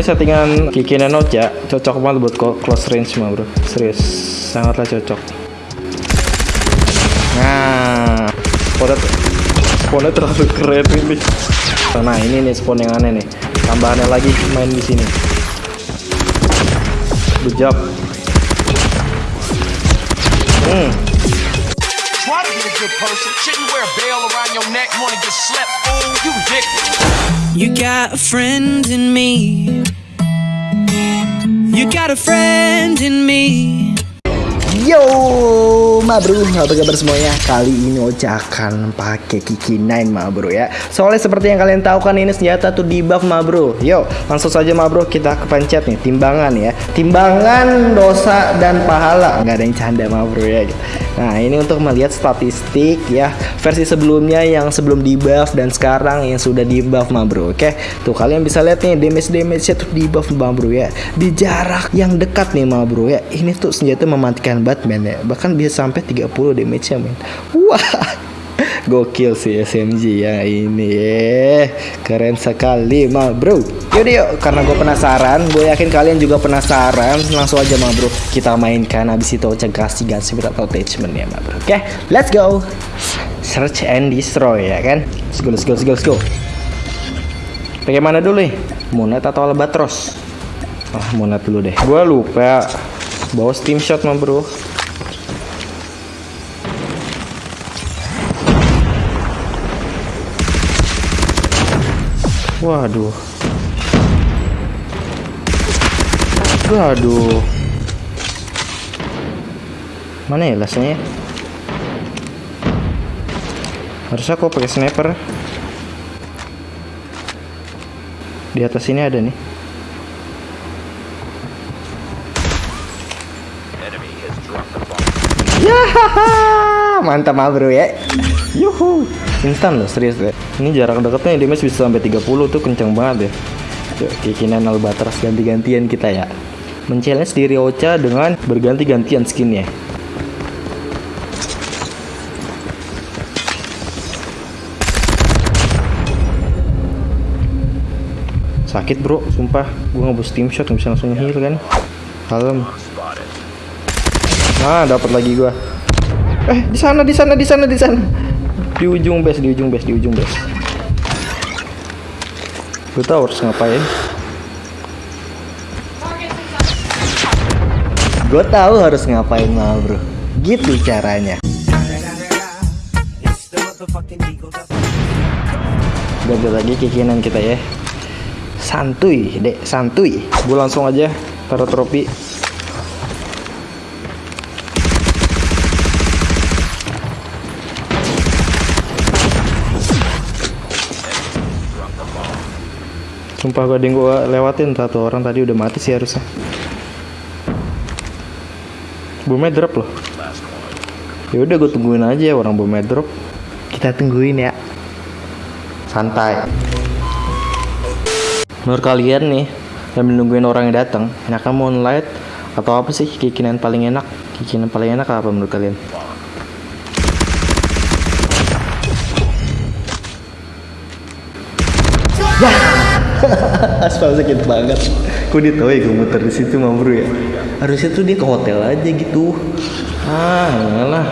Ini settingan Kiki Nano ya, cocok banget buat close range mah bro. Serius, sangatlah cocok. Nah, spawnnya, spawnnya terlalu keren ini. Nah ini nih spawn yang aneh nih. Tambahannya lagi main di sini. Job. Hmm. Try to be a good person. Shouldn't wear a bell around your neck. Wanna get slept, fool? You dick. You got a friend in me. You got a friend in me. Yo, ma bro, apa kabar semuanya? Kali ini Ocha akan pakai Kiki 9 ma bro ya. Soalnya seperti yang kalian tahu kan ini senjata tuh di buff ma bro. Yo, langsung saja ma bro kita kepencet nih timbangan ya. Timbangan dosa dan pahala. Nggak ada yang canda ma bro ya. Nah ini untuk melihat statistik ya versi sebelumnya yang sebelum di buff dan sekarang yang sudah di buff ma bro. Oke, tuh kalian bisa lihat nih damage damage nya tuh di buff ma bro ya. Di jarak yang dekat nih ma bro ya. Ini tuh senjata mematikan Batman ya. Bahkan bisa sampai 30 damage nya men. Wah. Gokil sih SMG ya ini ya. Keren sekali ma bro. Yaudah yuk. Karena gue penasaran Gue yakin kalian juga penasaran Langsung aja ma bro. Kita mainkan Habis itu kasih gansi atau attachment ya ma bro. Oke let's go. Search and destroy ya kan? Let's go let's go let's go, let's go. Bagaimana dulu nih? Monet atau Albatros? Ah Monet dulu deh. Gue lupa Bawa steam shot ma bro Waduh. Waduh. Mana ya lasnya? Harusnya aku pakai sniper. Di atas ini ada nih. mantap mah bro ya. Yuhu, instan loh serius ya. Ini jarak dekatnya damage bisa sampai 30 tuh kenceng banget ya. Keyakinan Albatros ganti-gantian kita ya. Men-challenge diri Ocha dengan berganti-gantian skinnya. Sakit bro, sumpah. Gue ngebus team shot nggak bisa langsung heal kan. Kalem. Nah, dapat lagi gua. Eh, di sana, di sana, di sana, di sana. Di ujung base, di ujung base, di ujung base. Gue tahu harus ngapain. Gue tahu harus ngapain mah bro. Gitu caranya. Ganti lagi kekinan kita ya. Santuy, dek, santuy. Gue langsung aja taruh trofi. Sumpah gue ada yang gue lewatin satu orang tadi udah mati sih harusnya. Bomnya drop loh. Ya udah gue tungguin aja orang bomnya drop. Kita tungguin ya. Santai. Menurut kalian nih, sambil nungguin orang yang datang, enakan moonlight atau apa sih kikinan paling enak? Kikinan paling enak apa menurut kalian? aspal sakit banget. Kok dia tahu ya gue muter di situ mah bro ya? Harusnya tuh dia ke hotel aja gitu. Ah lah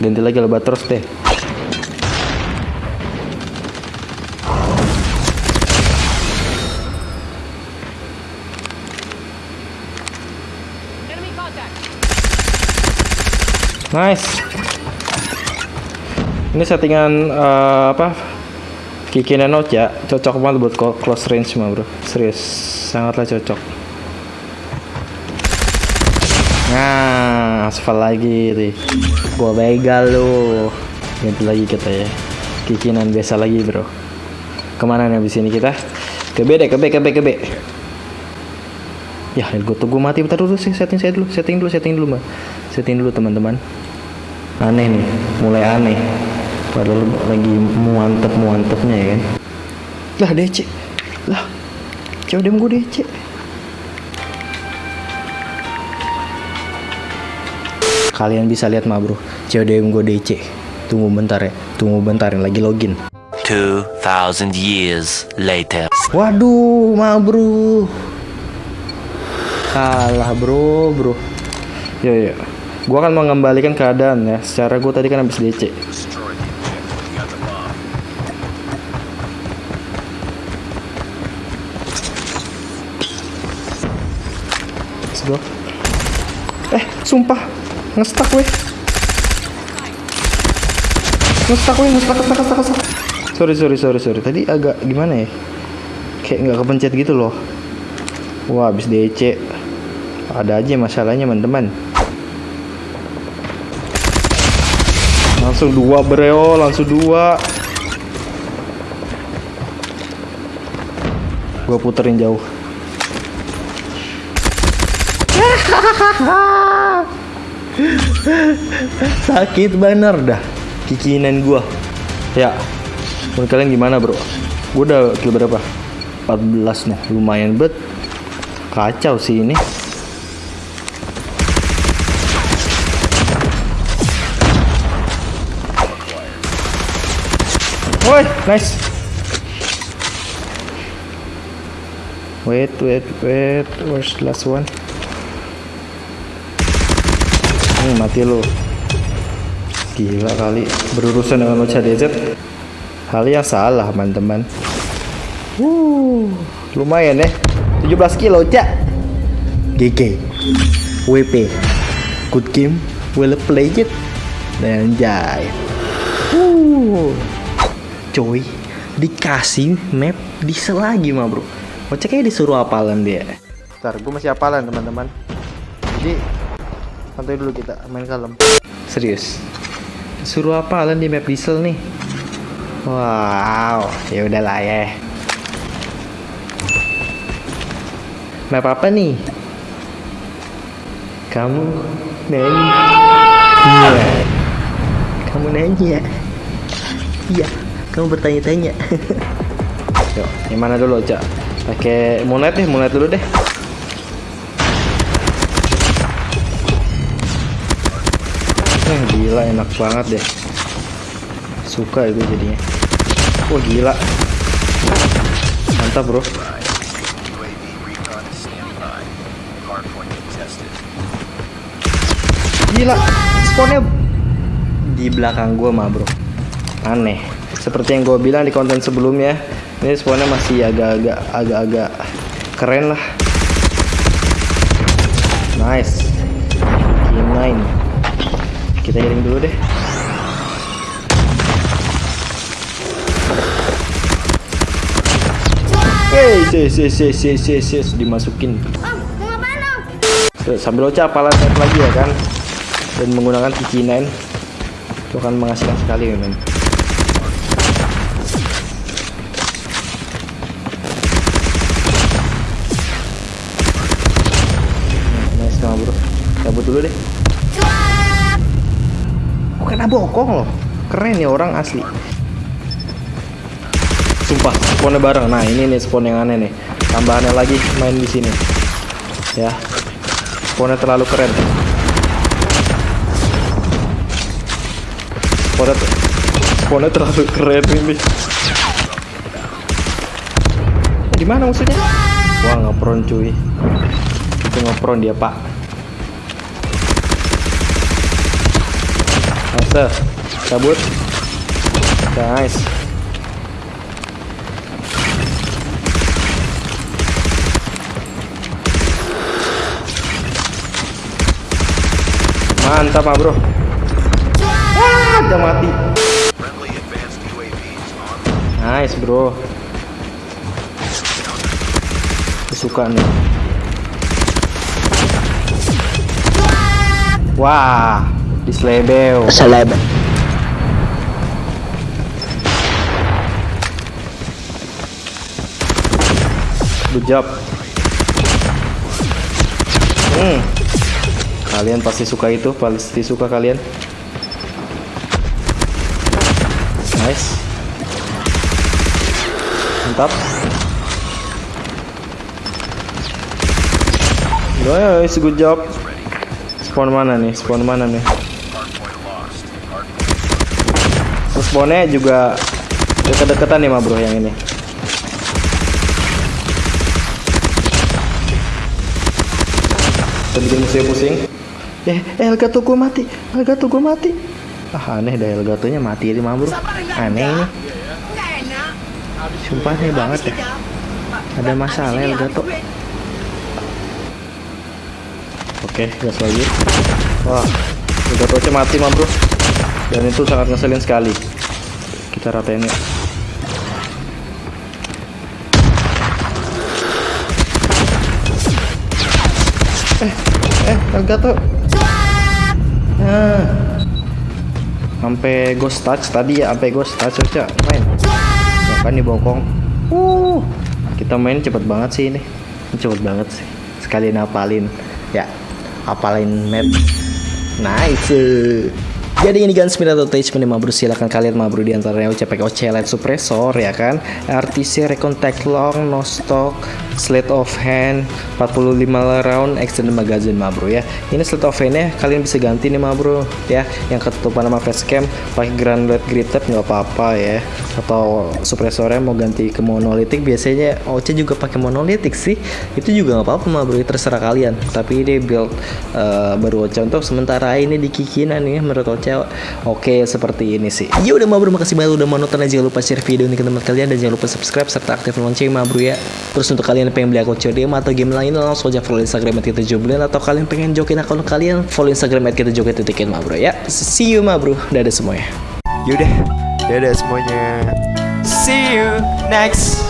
ganti lagi albatros deh. Nice. Ini settingan eh, apa Kiki Nano ya cocok banget buat close range mah bro. Serius sangatlah cocok. Nah aspal lagi nih gua begal lu. Ganti lagi kita ya. Kikinan biasa lagi bro. Ke mana nih abis ini kita? Ke B deh ke B ke B ke B. Ya gue tunggu mati bentar dulu sih. Setting saya dulu setting dulu setting dulu mbak. Setting dulu teman-teman. Aneh nih mulai aneh padahal lagi muantep muantepnya ya kan? Lah DC lah coba dem gue DC kalian bisa lihat mah bro. CODM gue DC tunggu bentar ya. Tunggu bentar yang lagi login. 2,000 years later. waduh mah bro. Kalah bro bro. Ya ya gua akan mengembalikan keadaan ya. Secara gua tadi kan habis DC Go. Eh, sumpah. Ngestak weh. Ngestak weh, ngestak, ngestak, ngestak, ngestak. Sorry, sorry, sorry, sorry. Tadi agak gimana ya? Kayak nggak kepencet gitu loh. Wah, habis DC. Ada aja masalahnya, teman-teman. Langsung dua breo, langsung dua. Gua puterin jauh. Sakit bener dah. kikinan gua ya menurut kalian gimana bro gua udah kill berapa 14 nih lumayan bet kacau sih ini Woi, nice. Wait, wait, wait. Where's the last one? Hmm, mati lu. Gila kali berurusan dengan DZ. Hal yang salah, teman-teman. Wuh, lumayan ya. 17 kilo, Cak. GG. WP. Good game. Well played. Dan jai. Uh. Coy, dikasih map diesel lagi mah bro. Kocak kayak disuruh apalan dia. Bentar, gue masih hafalan teman-teman. Jadi santai dulu kita main kalem. Serius. Suruh hafalan di map diesel nih. Wow, ya udahlah ya. Map apa nih? Kamu nanya. Iya. Kamu nanya. Iya, kamu bertanya-tanya. Yuk, yang dulu, Cak? Pakai moonlight deh, moonlight dulu deh. Eh, gila enak banget deh. Suka itu jadinya. Wah, gila. Mantap, Bro. Gila, spawnnya di belakang gua mah, Bro. Aneh. Seperti yang gue bilang di konten sebelumnya, ini spawnnya masih agak-agak agak-agak keren lah. Nice. G9. Kita healing dulu deh. Hey, sis, sis, sis, sis, sis, sis, dimasukin. Terus sambil oca apalan set lagi ya kan dan menggunakan G9 itu akan menghasilkan sekali men Nah, nice sama bro cabut dulu deh bukan bokong loh. Keren ya orang asli. Sumpah spawnnya bareng. Nah ini nih spawn yang aneh nih. Tambahannya lagi main di sini. Ya. Spawnnya terlalu keren. Spawnnya spawnnya terlalu keren ini. Di mana musuhnya wah ngepron cuy. Itu ngepron dia pak nice cabut? Nice. Mantap ah bro. Ah udah mati. Nice bro. Suka nih wah dislebeo Seleb. good job hmm kalian pasti suka itu pasti suka kalian nice mantap Nice, good job. Spawn mana nih? Spawn mana nih? Spawnnya juga deket-deketan nih, ma bro yang ini. Bikin musuhnya pusing. Eh, eh Elgato gue mati. Elgato gue mati. Ah aneh dah Elgatonya mati ini mah bro. Aneh ini. Sumpah aneh banget ya. Ada masalah Elgato. Oke, gas lagi. Wah, Elgato mati mah bro. Dan itu sangat ngeselin sekali. Kita ratain ya. Eh, eh, Elgato. Nah. Sampai ghost touch tadi ya, sampai ghost touch aja main. Bahkan dibokong. Uh, kita main cepet banget sih ini. Cepet banget sih. Sekalian apalin. Ya, apalin map. Nice. Jadi ini kan spin atau attachment nih bro silahkan kalian mah bro antaranya OC light suppressor ya kan? RTC recon tag long no stock slate of hand 45 round extended magazine mah ya. Ini slate of handnya kalian bisa ganti nih mah ya. Yang ketutupan sama facecam pakai granulate gritted nggak apa-apa ya. Atau suppressornya mau ganti ke monolitik biasanya OC juga pakai monolitik sih. Itu juga nggak apa-apa mah bro terserah kalian. Tapi ini build uh, baru OC untuk sementara ini di kikinan nih menurut OC oke seperti ini sih. Ya udah mah bro makasih banget udah mau nonton. Dan jangan lupa share video ini ke teman kalian. Dan jangan lupa subscribe serta aktifkan lonceng mah bro ya. Terus untuk kalian yang pengen beli akun CODM atau game lain langsung aja follow instagram kita joblin. Atau kalian pengen jokin akun kalian follow instagram kita jokin titikin mah bro ya. See you mah bro. Dadah semuanya. Yaudah, dadah semuanya. See you next